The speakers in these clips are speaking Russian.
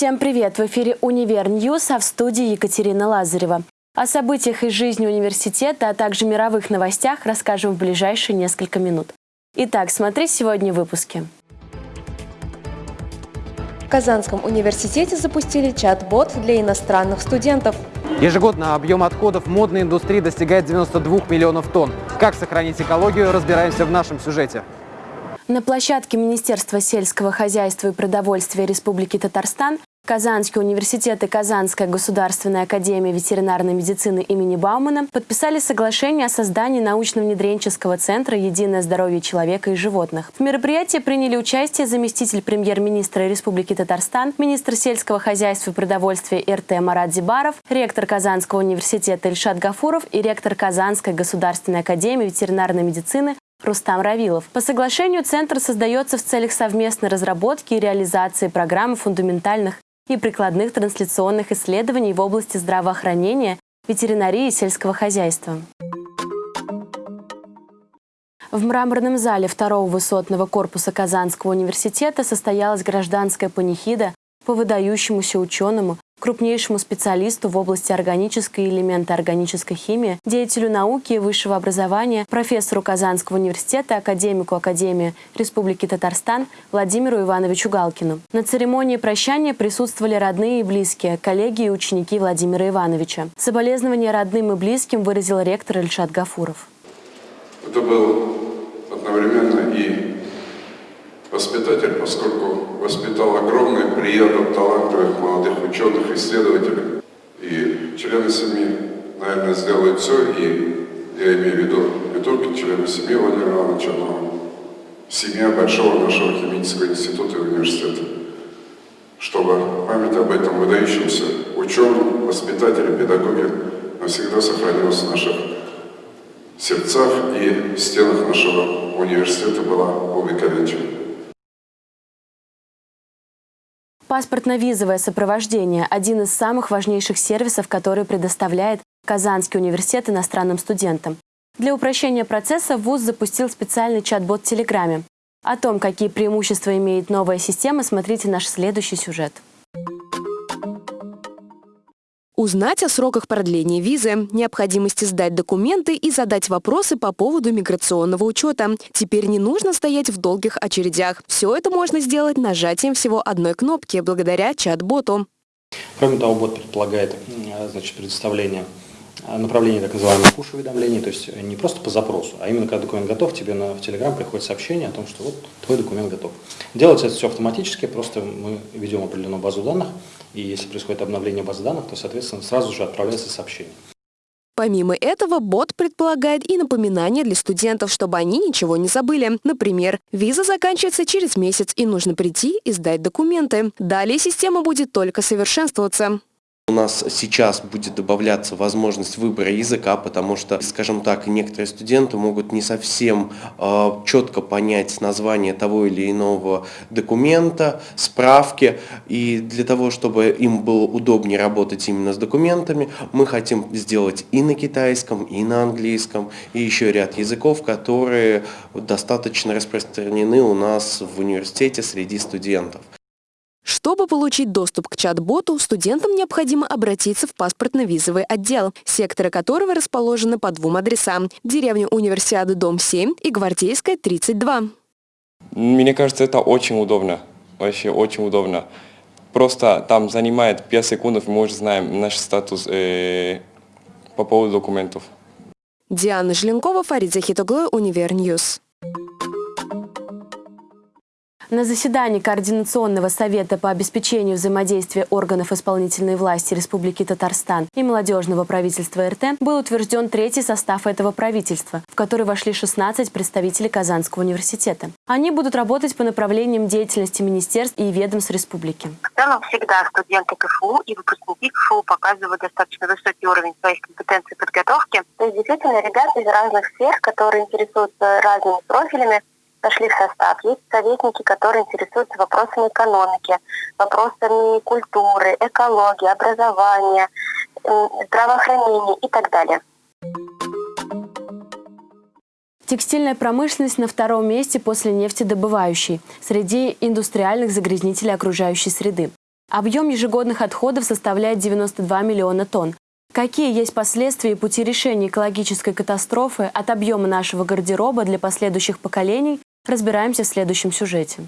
Всем привет! В эфире «Univer News», а в студии Екатерина Лазарева. О событиях из жизни университета, а также мировых новостях расскажем в ближайшие несколько минут. Итак, смотри сегодня в выпуске. В Казанском университете запустили чат-бот для иностранных студентов. Ежегодно объем отходов модной индустрии достигает 92 миллионов тонн. Как сохранить экологию, разбираемся в нашем сюжете. На площадке Министерства сельского хозяйства и продовольствия Республики Татарстан Казанский университет и Казанская государственная академия ветеринарной медицины имени Баумана подписали соглашение о создании научно-внедренческого центра «Единое здоровье человека и животных». В мероприятии приняли участие заместитель премьер-министра Республики Татарстан, министр сельского хозяйства и продовольствия РТ Марат Зибаров, ректор Казанского университета Ильшат Гафуров и ректор Казанской государственной академии ветеринарной медицины Рустам Равилов. По соглашению Центр создается в целях совместной разработки и реализации программы фундаментальных и прикладных трансляционных исследований в области здравоохранения, ветеринарии и сельского хозяйства. В мраморном зале второго высотного корпуса Казанского университета состоялась гражданская панихида по выдающемуся ученому, крупнейшему специалисту в области органической и органической химии, деятелю науки и высшего образования, профессору Казанского университета, академику Академии Республики Татарстан Владимиру Ивановичу Галкину. На церемонии прощания присутствовали родные и близкие, коллеги и ученики Владимира Ивановича. Соболезнования родным и близким выразил ректор Ильшат Гафуров. Это был одновременно и воспитатель, поскольку воспитал огромный приятно талантливых молодых ученых, исследователей. И члены семьи, наверное, сделают все, и я имею в виду не только члены семьи Владимира Ивановича, но семья большого нашего химического института и университета, чтобы память об этом выдающемся ученом, воспитателе, педагоге навсегда сохранилась в наших сердцах и в стенах нашего университета была увековечена. Паспортно-визовое сопровождение – один из самых важнейших сервисов, который предоставляет Казанский университет иностранным студентам. Для упрощения процесса ВУЗ запустил специальный чат-бот в Телеграме. О том, какие преимущества имеет новая система, смотрите наш следующий сюжет. Узнать о сроках продления визы, необходимости сдать документы и задать вопросы по поводу миграционного учета. Теперь не нужно стоять в долгих очередях. Все это можно сделать нажатием всего одной кнопки благодаря чат-боту. Кроме того, бот предполагает значит, предоставление Э, направление так называемых push-уведомлений, то есть не просто по запросу, а именно когда документ готов, тебе на, в Telegram приходит сообщение о том, что вот твой документ готов. Делается это все автоматически, просто мы ведем определенную базу данных, и если происходит обновление базы данных, то, соответственно, сразу же отправляется сообщение. Помимо этого, бот предполагает и напоминания для студентов, чтобы они ничего не забыли. Например, виза заканчивается через месяц и нужно прийти и сдать документы. Далее система будет только совершенствоваться. У нас сейчас будет добавляться возможность выбора языка, потому что, скажем так, некоторые студенты могут не совсем э, четко понять название того или иного документа, справки. И для того, чтобы им было удобнее работать именно с документами, мы хотим сделать и на китайском, и на английском, и еще ряд языков, которые достаточно распространены у нас в университете среди студентов. Чтобы получить доступ к чат-боту, студентам необходимо обратиться в паспортно-визовый отдел, секторы которого расположены по двум адресам – деревня Универсиады, дом 7 и Гвардейская, 32. Мне кажется, это очень удобно, вообще очень удобно. Просто там занимает 5 секунд, мы уже знаем наш статус э, по поводу документов. Диана Желенкова, Фарид Захитоглы, Univer News. На заседании Координационного совета по обеспечению взаимодействия органов исполнительной власти Республики Татарстан и молодежного правительства РТ был утвержден третий состав этого правительства, в который вошли 16 представителей Казанского университета. Они будут работать по направлениям деятельности министерств и ведомств республики. В целом всегда студенты КФУ и выпускники КФУ показывают достаточно высокий уровень своих компетенций подготовки. То есть действительно ребята из разных сфер, которые интересуются разными профилями, вошли в состав. Есть советники, которые интересуются вопросами экономики, вопросами культуры, экологии, образования, здравоохранения и так далее. Текстильная промышленность на втором месте после нефтедобывающей среди индустриальных загрязнителей окружающей среды. Объем ежегодных отходов составляет 92 миллиона тонн. Какие есть последствия и пути решения экологической катастрофы от объема нашего гардероба для последующих поколений, разбираемся в следующем сюжете.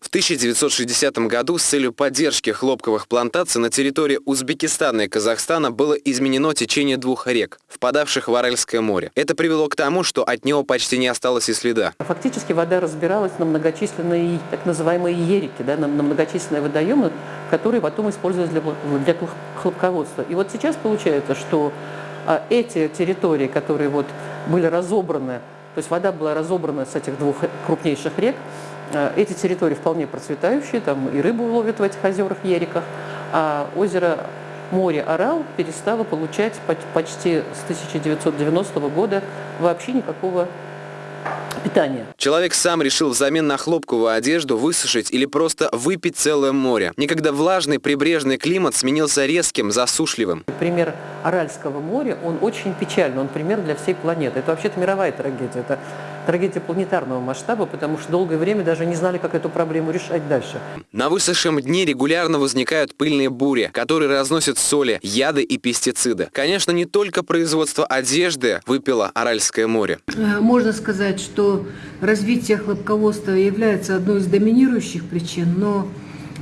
В 1960 году с целью поддержки хлопковых плантаций на территории Узбекистана и Казахстана было изменено течение двух рек, впадавших в Аральское море. Это привело к тому, что от него почти не осталось и следа. Фактически вода разбиралась на многочисленные так называемые ерики, да, на многочисленные водоемы, которые потом использовались для, для хлопководства. И вот сейчас получается, что а, эти территории, которые вот были разобраны, то есть вода была разобрана с этих двух крупнейших рек, Э, эти территории вполне процветающие, там и рыбу ловят в этих озерах, ериках, а озеро море Орал перестало получать почти с 1990 года вообще никакого питания. Человек сам решил взамен на хлопковую одежду высушить или просто выпить целое море. Некогда влажный прибрежный климат сменился резким, засушливым. Пример Аральского моря, он очень печальный, он пример для всей планеты. Это вообще-то мировая трагедия. Это трагедия планетарного масштаба, потому что долгое время даже не знали, как эту проблему решать дальше. На высохшем дне регулярно возникают пыльные бури, которые разносят соли, яды и пестициды. Конечно, не только производство одежды выпило Аральское море. Э, можно сказать, что развитие хлопководства является одной из доминирующих причин, но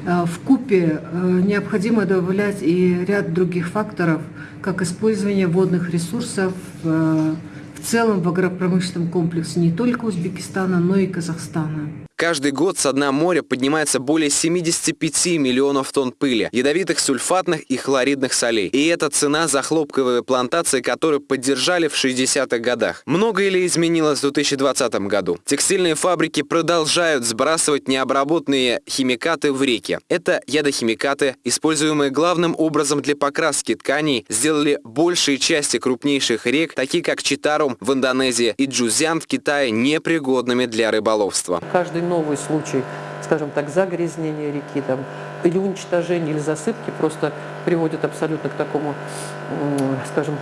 в купе э, необходимо добавлять и ряд других факторов, как использование водных ресурсов, в целом в агропромышленном комплексе не только Узбекистана, но и Казахстана. Каждый год с дна моря поднимается более 75 миллионов тонн пыли, ядовитых сульфатных и хлоридных солей. И это цена за хлопковые плантации, которые поддержали в 60-х годах. Многое ли изменилось в 2020 году? Текстильные фабрики продолжают сбрасывать необработанные химикаты в реки. Это ядохимикаты, используемые главным образом для покраски тканей, сделали большие части крупнейших рек, такие как Читарум в Индонезии и Джузян в Китае, непригодными для рыболовства. Каждый новый случай, скажем так, загрязнения реки, там, или уничтожения, или засыпки просто приводит абсолютно к такому, скажем,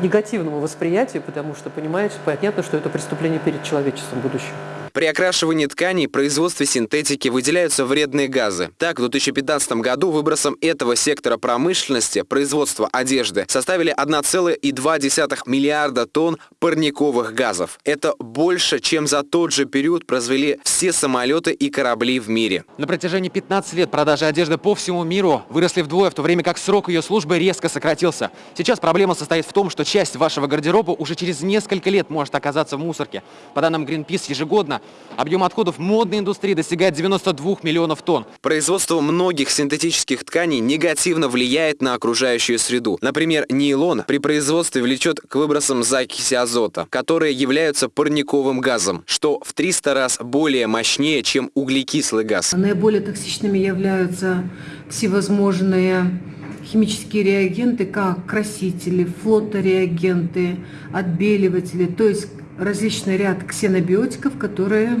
негативному восприятию, потому что, понимаете, понятно, что это преступление перед человечеством будущего. При окрашивании тканей производстве синтетики выделяются вредные газы. Так, в 2015 году выбросом этого сектора промышленности производства одежды составили 1,2 миллиарда тонн парниковых газов. Это больше, чем за тот же период произвели все самолеты и корабли в мире. На протяжении 15 лет продажи одежды по всему миру выросли вдвое, в то время как срок ее службы резко сократился. Сейчас проблема состоит в том, что часть вашего гардероба уже через несколько лет может оказаться в мусорке. По данным Greenpeace, ежегодно Объем отходов модной индустрии достигает 92 миллионов тонн. Производство многих синтетических тканей негативно влияет на окружающую среду. Например, нейлон при производстве влечет к выбросам закиси азота, которые являются парниковым газом, что в 300 раз более мощнее, чем углекислый газ. Наиболее токсичными являются всевозможные химические реагенты, как красители, флотореагенты, отбеливатели, то есть различный ряд ксенобиотиков, которые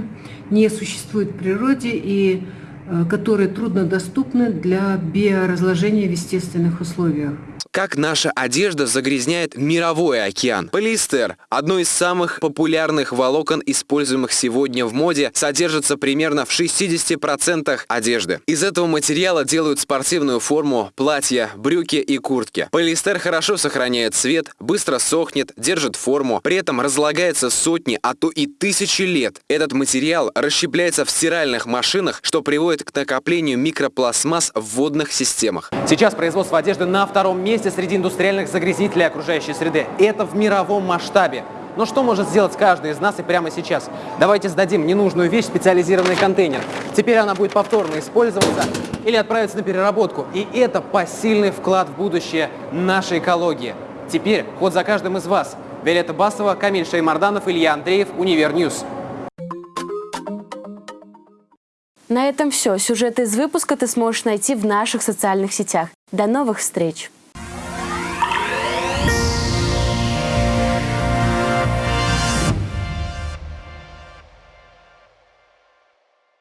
не существуют в природе и э, которые труднодоступны для биоразложения в естественных условиях как наша одежда загрязняет мировой океан. Полиэстер, одно из самых популярных волокон, используемых сегодня в моде, содержится примерно в 60% одежды. Из этого материала делают спортивную форму, платья, брюки и куртки. Полиэстер хорошо сохраняет цвет, быстро сохнет, держит форму, при этом разлагается сотни, а то и тысячи лет. Этот материал расщепляется в стиральных машинах, что приводит к накоплению микропластмасс в водных системах. Сейчас производство одежды на втором месте месте среди индустриальных загрязнителей окружающей среды. Это в мировом масштабе. Но что может сделать каждый из нас и прямо сейчас? Давайте сдадим ненужную вещь в специализированный контейнер. Теперь она будет повторно использоваться или отправиться на переработку. И это посильный вклад в будущее нашей экологии. Теперь ход за каждым из вас. Виолетта Басова, Камиль Шеймарданов, Илья Андреев, Univer News. На этом все. Сюжеты из выпуска ты сможешь найти в наших социальных сетях. До новых встреч!